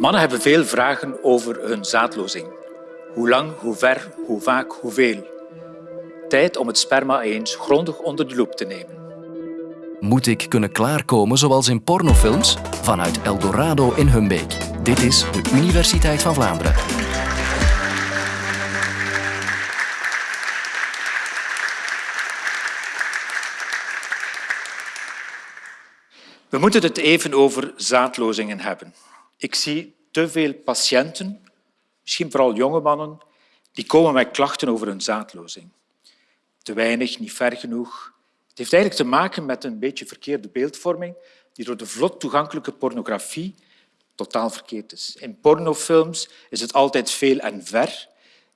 Mannen hebben veel vragen over hun zaadlozing. Hoe lang, hoe ver, hoe vaak, hoeveel. Tijd om het sperma eens grondig onder de loep te nemen. Moet ik kunnen klaarkomen zoals in pornofilms? Vanuit Eldorado in Humbeek. Dit is de Universiteit van Vlaanderen. We moeten het even over zaadlozingen hebben. Ik zie te veel patiënten, misschien vooral jonge mannen, die komen met klachten over hun zaadlozing. Te weinig, niet ver genoeg. Het heeft eigenlijk te maken met een beetje verkeerde beeldvorming die door de vlot toegankelijke pornografie totaal verkeerd is. In pornofilms is het altijd veel en ver.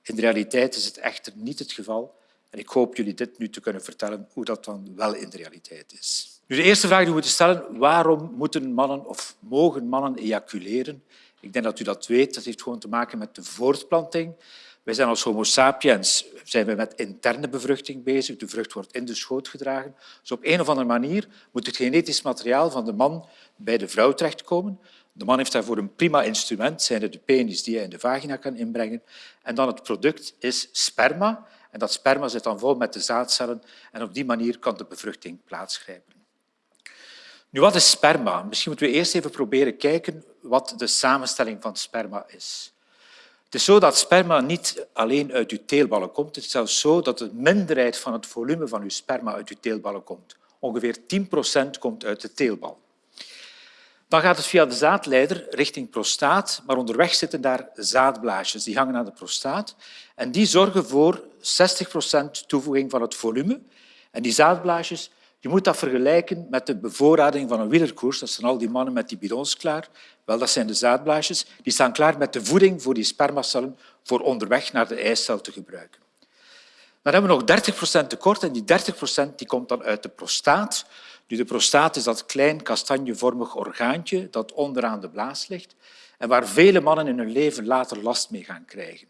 In de realiteit is het echter niet het geval. Ik hoop jullie dit nu te kunnen vertellen hoe dat dan wel in de realiteit is. Nu, de eerste vraag die we moeten stellen, waarom moeten mannen of mogen mannen ejaculeren? Ik denk dat u dat weet. Dat heeft gewoon te maken met de voortplanting. Wij zijn als homo sapiens zijn we met interne bevruchting bezig. De vrucht wordt in de schoot gedragen. Dus op een of andere manier moet het genetisch materiaal van de man bij de vrouw terechtkomen. De man heeft daarvoor een prima instrument, zijn de penis die hij in de vagina kan inbrengen. En dan het product is sperma. En dat sperma zit dan vol met de zaadcellen en op die manier kan de bevruchting plaatsgrijpen. Nu, wat is sperma? Misschien moeten we eerst even proberen kijken wat de samenstelling van sperma is. Het is zo dat sperma niet alleen uit uw teelballen komt. Het is zelfs zo dat de minderheid van het volume van uw sperma uit uw teelballen komt. Ongeveer 10 procent komt uit de teelbal. Dan gaat het via de zaadleider richting prostaat, maar onderweg zitten daar zaadblaasjes. Die hangen aan de prostaat en die zorgen voor 60 procent toevoeging van het volume. En die zaadblaasjes je moet dat vergelijken met de bevoorrading van een wielerkoers. Dat zijn al die mannen met die bidons klaar. Wel, dat zijn de zaadblaasjes. Die staan klaar met de voeding voor die spermacellen voor onderweg naar de eicel te gebruiken. Dan hebben we nog 30 procent tekort en die 30 procent die komt dan uit de prostaat. Nu, de prostaat is dat klein kastanjevormig orgaantje dat onderaan de blaas ligt en waar vele mannen in hun leven later last mee gaan krijgen.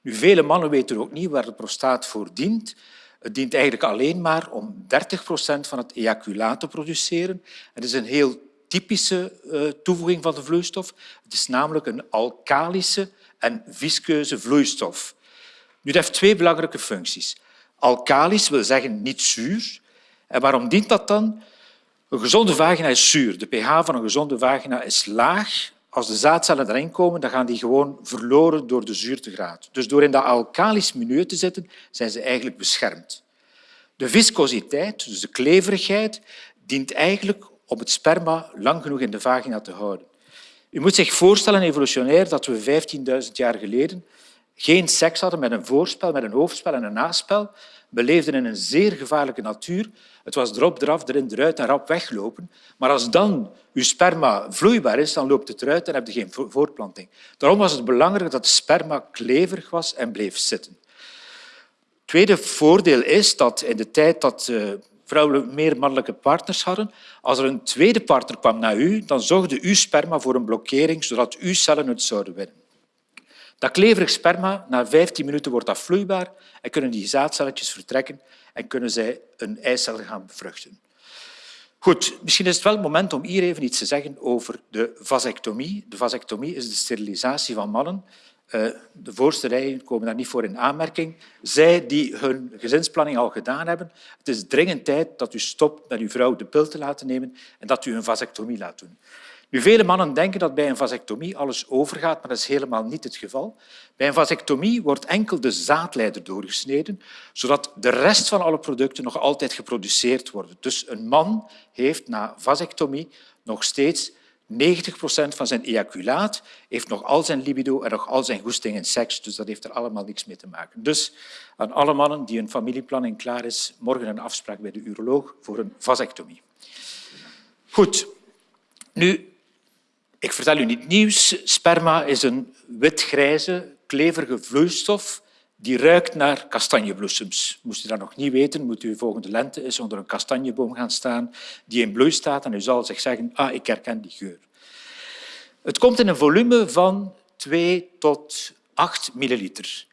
Nu, vele mannen weten ook niet waar de prostaat voor dient. Het dient eigenlijk alleen maar om 30 procent van het ejaculaat te produceren. Het is een heel typische eh, toevoeging van de vloeistof. Het is namelijk een alkalische en viskeuze vloeistof. Nu, dat heeft twee belangrijke functies. Alkalisch wil zeggen niet zuur. En waarom dient dat dan? Een gezonde vagina is zuur. De pH van een gezonde vagina is laag als de zaadcellen erin komen, dan gaan die gewoon verloren door de zuurtegraad. Dus door in dat alkalisch milieu te zitten, zijn ze eigenlijk beschermd. De viscositeit, dus de kleverigheid, dient eigenlijk om het sperma lang genoeg in de vagina te houden. U moet zich voorstellen, evolutionair, dat we 15.000 jaar geleden geen seks hadden met een voorspel, met een hoofdspel en een naspel. We leefden in een zeer gevaarlijke natuur. Het was erop, eraf, erin, eruit en rap weglopen. Maar als dan uw sperma vloeibaar is, dan loopt het eruit en heb je geen voortplanting. Daarom was het belangrijk dat het sperma kleverig was en bleef zitten. Het tweede voordeel is dat in de tijd dat eh, vrouwen meer mannelijke partners hadden, als er een tweede partner kwam naar u, dan zorgde uw sperma voor een blokkering, zodat uw cellen het zouden winnen. Dat kleverig sperma, na 15 minuten wordt dat vloeibaar en kunnen die zaadcelletjes vertrekken en kunnen zij een eicel gaan bevruchten. Goed, misschien is het wel het moment om hier even iets te zeggen over de vasectomie. De vasectomie is de sterilisatie van mannen. Eh, de voorste rijen komen daar niet voor in aanmerking. Zij die hun gezinsplanning al gedaan hebben, het is dringend tijd dat u stopt met uw vrouw de pil te laten nemen en dat u een vasectomie laat doen. Nu, vele mannen denken dat bij een vasectomie alles overgaat, maar dat is helemaal niet het geval. Bij een vasectomie wordt enkel de zaadleider doorgesneden, zodat de rest van alle producten nog altijd geproduceerd worden. Dus een man heeft na vasectomie nog steeds 90 procent van zijn ejaculaat, heeft nog al zijn libido en nog al zijn goesting in seks. Dus dat heeft er allemaal niks mee te maken. Dus aan alle mannen die een familieplanning klaar is, morgen een afspraak bij de uroloog voor een vasectomie. Goed. Nu, ik vertel u niet nieuws. Sperma is een wit-grijze, kleverige vloeistof die ruikt naar kastanjebloesems. Moest u dat nog niet weten, moet u volgende lente eens onder een kastanjeboom gaan staan die in bloei staat en u zal zich zeggen, ah, ik herken die geur. Het komt in een volume van 2 tot 8 milliliter.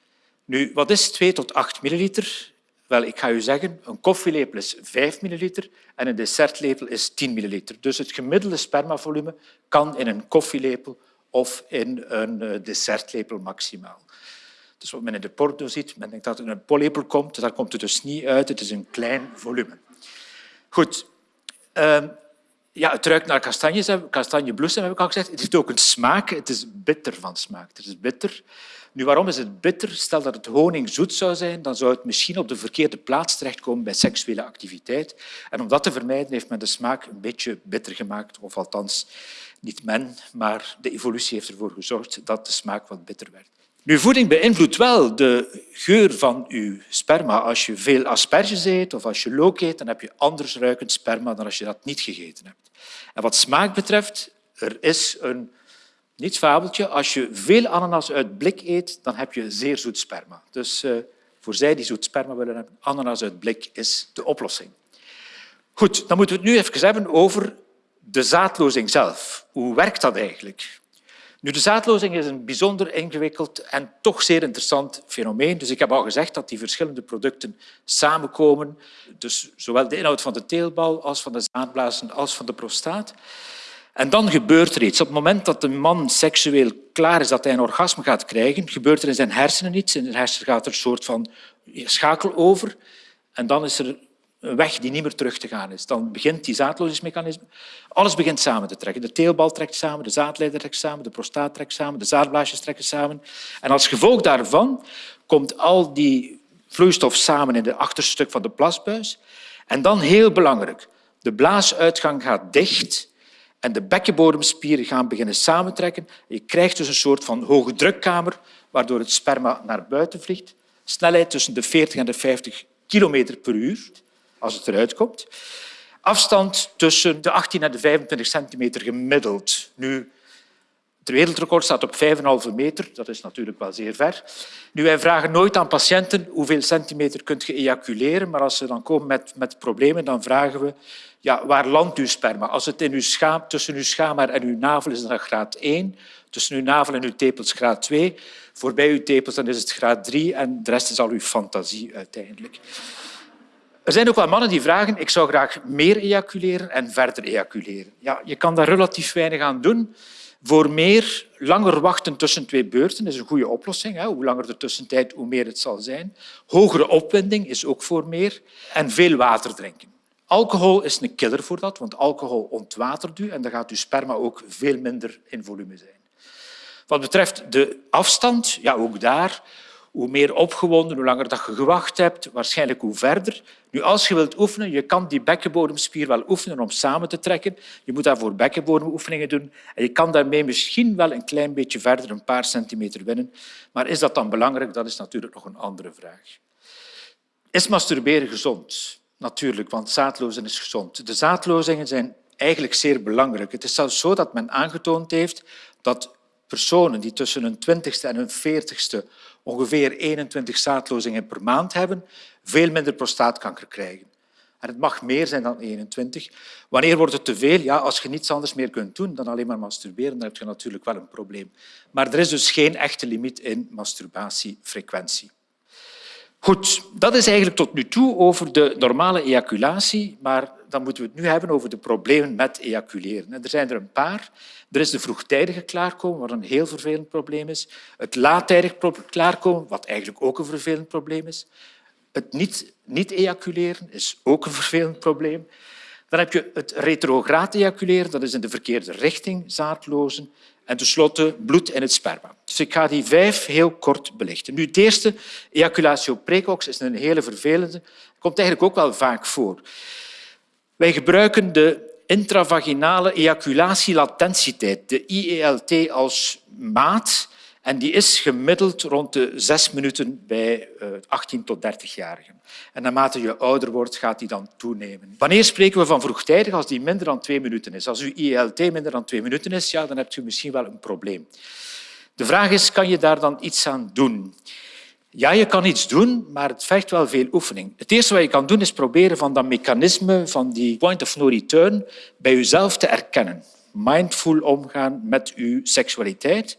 Nu, wat is 2 tot 8 milliliter? Wel, ik ga u zeggen, een koffielepel is 5 milliliter en een dessertlepel is 10 milliliter. Dus het gemiddelde spermavolume kan in een koffielepel of in een eh, dessertlepel maximaal. Dus wat men in de porno ziet, men denkt dat het in een pollepel komt, daar komt het dus niet uit. Het is een klein volume. Goed. Uh, ja, het ruikt naar kastanjes, kastanjebloesem, heb ik al gezegd. Het heeft ook een smaak. Het is bitter van smaak. Het is bitter. Nu, waarom is het bitter? Stel dat het honing zoet zou zijn, dan zou het misschien op de verkeerde plaats terechtkomen bij seksuele activiteit. En om dat te vermijden heeft men de smaak een beetje bitter gemaakt, of althans niet men, maar de evolutie heeft ervoor gezorgd dat de smaak wat bitter werd. Nu, voeding beïnvloedt wel de geur van uw sperma. Als je veel asperges eet of als je look eet, dan heb je anders ruikend sperma dan als je dat niet gegeten hebt. En wat smaak betreft, er is een niet fabeltje. Als je veel ananas uit blik eet, dan heb je zeer zoet sperma. Dus uh, voor zij die zoet sperma willen hebben, ananas uit blik is de oplossing. Goed, dan moeten we het nu even hebben over de zaadlozing zelf. Hoe werkt dat eigenlijk? Nu, de zaadlozing is een bijzonder ingewikkeld en toch zeer interessant fenomeen. Dus ik heb al gezegd dat die verschillende producten samenkomen. Dus zowel de inhoud van de teelbal als van de zaadblazen als van de prostaat. En dan gebeurt er iets. Op het moment dat de man seksueel klaar is dat hij een orgasme gaat krijgen, gebeurt er in zijn hersenen iets. In zijn hersenen gaat er een soort van schakel over. En dan is er een weg die niet meer terug te gaan is. Dan begint die zaadlozingsmechanisme. Alles begint samen te trekken. De teelbal trekt samen, de zaadleider trekt samen, de prostaat trekt samen, de zaadblaasjes trekken samen. En als gevolg daarvan komt al die vloeistof samen in het achterste stuk van de plasbuis. En dan heel belangrijk, de blaasuitgang gaat dicht en de bekkenbodemspieren gaan beginnen samentrekken. Je krijgt dus een soort van hoge drukkamer waardoor het sperma naar buiten vliegt. Snelheid tussen de 40 en de 50 kilometer per uur als het eruit komt. Afstand tussen de 18 en de 25 centimeter gemiddeld. Nu, het wereldrecord staat op 5,5 meter. Dat is natuurlijk wel zeer ver. Nu, wij vragen nooit aan patiënten hoeveel centimeter kunt je ejaculeren, maar als ze dan komen met, met problemen, dan vragen we ja, waar landt uw sperma? Als het in uw schaam, tussen uw schaamhaar en uw navel is, dan graad 1. Tussen uw navel en uw tepels graad 2. Voorbij uw tepels dan is het graad 3 en de rest is al uw fantasie uiteindelijk. Er zijn ook wel mannen die vragen ik zou graag meer ejaculeren en verder ejaculeren. Ja, je kan daar relatief weinig aan doen. Voor meer, langer wachten tussen twee beurten is een goede oplossing. Hoe langer de tussentijd, hoe meer het zal zijn. Hogere opwinding is ook voor meer. En veel water drinken. Alcohol is een killer voor dat, want alcohol ontwatert u en dan gaat uw sperma ook veel minder in volume zijn. Wat betreft de afstand, ja, ook daar hoe meer opgewonden, hoe langer dat je gewacht hebt, waarschijnlijk hoe verder. Nu, als je wilt oefenen, je kan die bekkenbodemspier wel oefenen om samen te trekken. Je moet daarvoor bekkenbodemoefeningen doen. En je kan daarmee misschien wel een klein beetje verder, een paar centimeter winnen. Maar is dat dan belangrijk? Dat is natuurlijk nog een andere vraag. Is masturberen gezond? Natuurlijk, want zaadlozen is gezond. De zaadlozingen zijn eigenlijk zeer belangrijk. Het is zelfs zo dat men aangetoond heeft dat personen die tussen hun twintigste en hun veertigste ongeveer 21 zaadlozingen per maand hebben, veel minder prostaatkanker krijgen. En het mag meer zijn dan 21. Wanneer wordt het te veel? Ja, als je niets anders meer kunt doen dan alleen maar masturberen, dan heb je natuurlijk wel een probleem. Maar er is dus geen echte limiet in masturbatiefrequentie. Goed, dat is eigenlijk tot nu toe over de normale ejaculatie, maar dan moeten we het nu hebben over de problemen met ejaculeren. er zijn er een paar. Er is de vroegtijdige klaarkomen, wat een heel vervelend probleem is. Het laattijdig klaarkomen, wat eigenlijk ook een vervelend probleem is. Het niet, niet ejaculeren is ook een vervelend probleem. Dan heb je het retrograde ejaculeren, dat is in de verkeerde richting zaadlozen. En tenslotte bloed in het sperma. Dus ik ga die vijf heel kort belichten. Nu, het eerste, ejaculatio precox, is een hele vervelende. Komt eigenlijk ook wel vaak voor. Wij gebruiken de intravaginale ejaculatielatentietijd, de IELT, als maat. En die is gemiddeld rond de zes minuten bij 18 eh, tot 30-jarigen. En naarmate je ouder wordt, gaat die dan toenemen. Wanneer spreken we van vroegtijdig? Als die minder dan twee minuten is. Als uw IELT minder dan twee minuten is, ja, dan hebt u misschien wel een probleem. De vraag is, kan je daar dan iets aan doen? Ja, je kan iets doen, maar het vergt wel veel oefening. Het eerste wat je kan doen is proberen van dat mechanisme, van die point of no return, bij jezelf te erkennen. Mindful omgaan met je seksualiteit.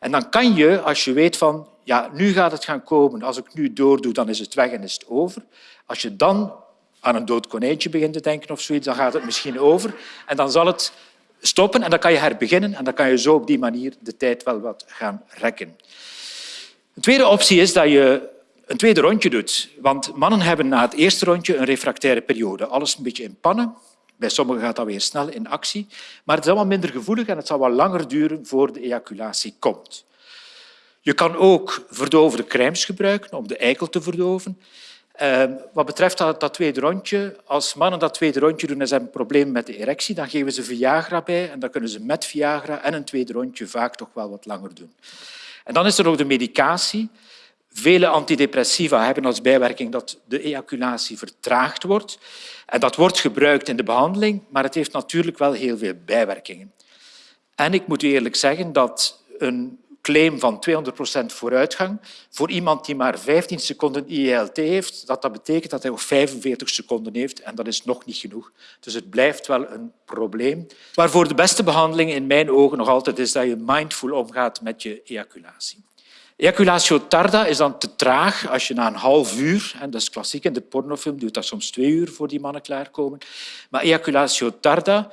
En dan kan je, als je weet van ja, nu gaat het gaan komen, als ik nu doordoe, dan is het weg en is het over. Als je dan aan een dood konijntje begint te denken of zoiets, dan gaat het misschien over. En dan zal het stoppen en dan kan je herbeginnen en dan kan je zo op die manier de tijd wel wat gaan rekken. Een tweede optie is dat je een tweede rondje doet. Want mannen hebben na het eerste rondje een refractaire periode. Alles een beetje in pannen. Bij sommigen gaat dat weer snel in actie. Maar het is allemaal minder gevoelig en het zal wat langer duren voor de ejaculatie komt. Je kan ook verdovende crèmes gebruiken om de eikel te verdoven. Ehm, wat betreft dat, dat, tweede rondje, als mannen dat tweede rondje doen en ze hebben problemen met de erectie, dan geven ze Viagra bij en dan kunnen ze met Viagra en een tweede rondje vaak toch wel wat langer doen. En dan is er nog de medicatie. Vele antidepressiva hebben als bijwerking dat de ejaculatie vertraagd wordt. En dat wordt gebruikt in de behandeling, maar het heeft natuurlijk wel heel veel bijwerkingen. En ik moet u eerlijk zeggen dat een claim van 200% vooruitgang voor iemand die maar 15 seconden IELT heeft, dat, dat betekent dat hij nog 45 seconden heeft en dat is nog niet genoeg. Dus het blijft wel een probleem. Waarvoor de beste behandeling in mijn ogen nog altijd is dat je mindful omgaat met je ejaculatie. Ejaculatio tarda is dan te traag als je na een half uur, en dat is klassiek in de pornofilm, duurt dat soms twee uur voor die mannen klaarkomen, maar ejaculatio tarda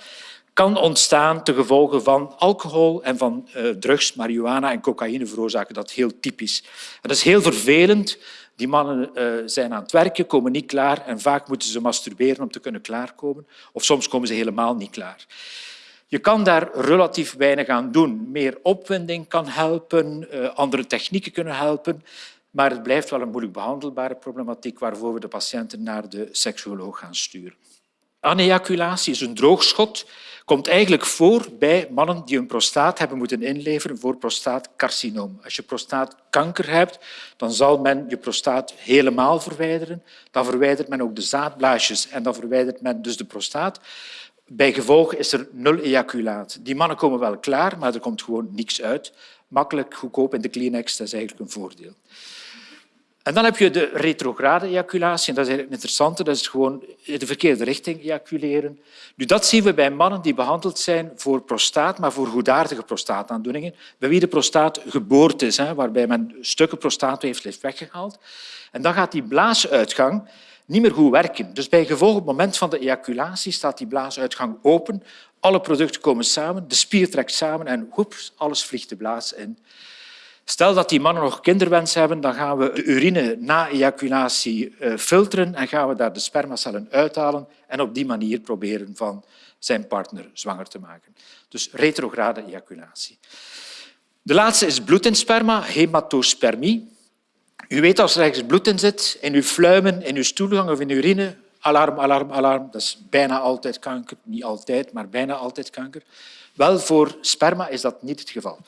kan ontstaan ten gevolge van alcohol en van uh, drugs, marihuana en cocaïne veroorzaken dat heel typisch. dat is heel vervelend. Die mannen uh, zijn aan het werken, komen niet klaar en vaak moeten ze masturberen om te kunnen klaarkomen. Of soms komen ze helemaal niet klaar. Je kan daar relatief weinig aan doen. Meer opwinding kan helpen, uh, andere technieken kunnen helpen, maar het blijft wel een moeilijk behandelbare problematiek waarvoor we de patiënten naar de seksuoloog gaan sturen. Anejaculatie is een droogschot komt eigenlijk voor bij mannen die een prostaat hebben moeten inleveren voor prostaatcarcinoom. Als je prostaatkanker hebt, dan zal men je prostaat helemaal verwijderen. Dan verwijdert men ook de zaadblaasjes en dan verwijdert men dus de prostaat. Bij gevolg is er nul ejaculaat. Die mannen komen wel klaar, maar er komt gewoon niks uit. Makkelijk, goedkoop in de Kleenex, dat is eigenlijk een voordeel. En dan heb je de retrograde ejaculatie. En dat is eigenlijk interessant. Dat is gewoon in de verkeerde richting ejaculeren. Nu, dat zien we bij mannen die behandeld zijn voor prostaat, maar voor goedaardige prostaataandoeningen, bij wie de prostaat geboord is, hè, waarbij men stukken prostaatweefsel heeft weggehaald. En dan gaat die blaasuitgang niet meer goed werken. Dus bij gevolg op het moment van de ejaculatie staat die blaasuitgang open. Alle producten komen samen, de spier trekt samen en hoeps, alles vliegt de blaas in. Stel dat die mannen nog kinderwens hebben, dan gaan we de urine na ejaculatie eh, filteren en gaan we daar de spermacellen uithalen en op die manier proberen van zijn partner zwanger te maken. Dus retrograde ejaculatie. De laatste is bloed in sperma, hematospermie. U weet als er ergens bloed in zit, in uw fluimen, in uw stoelgang of in uw urine, alarm, alarm, alarm. Dat is bijna altijd kanker. Niet altijd, maar bijna altijd kanker. Wel, voor sperma is dat niet het geval.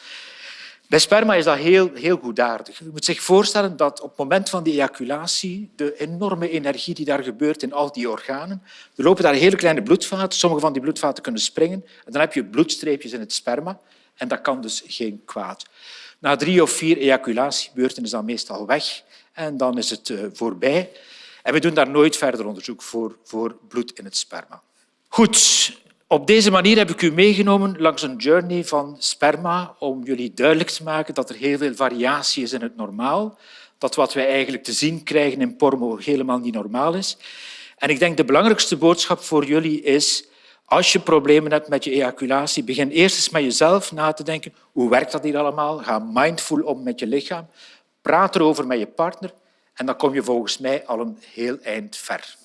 Bij sperma is dat heel, heel goedaardig. Je moet zich voorstellen dat op het moment van die ejaculatie de enorme energie die daar gebeurt in al die organen, er lopen daar hele kleine bloedvaten. Sommige van die bloedvaten kunnen springen. En dan heb je bloedstreepjes in het sperma. En dat kan dus geen kwaad. Na drie of vier ejaculatiebeurten is dat meestal weg en dan is het eh, voorbij. En we doen daar nooit verder onderzoek voor, voor bloed in het sperma. Goed, op deze manier heb ik u meegenomen langs een journey van sperma om jullie duidelijk te maken dat er heel veel variatie is in het normaal, dat wat wij eigenlijk te zien krijgen in porno helemaal niet normaal is. En ik denk de belangrijkste boodschap voor jullie is als je problemen hebt met je ejaculatie, begin eerst eens met jezelf na te denken. Hoe werkt dat hier allemaal? Ga mindful om met je lichaam. Praat erover met je partner en dan kom je volgens mij al een heel eind ver.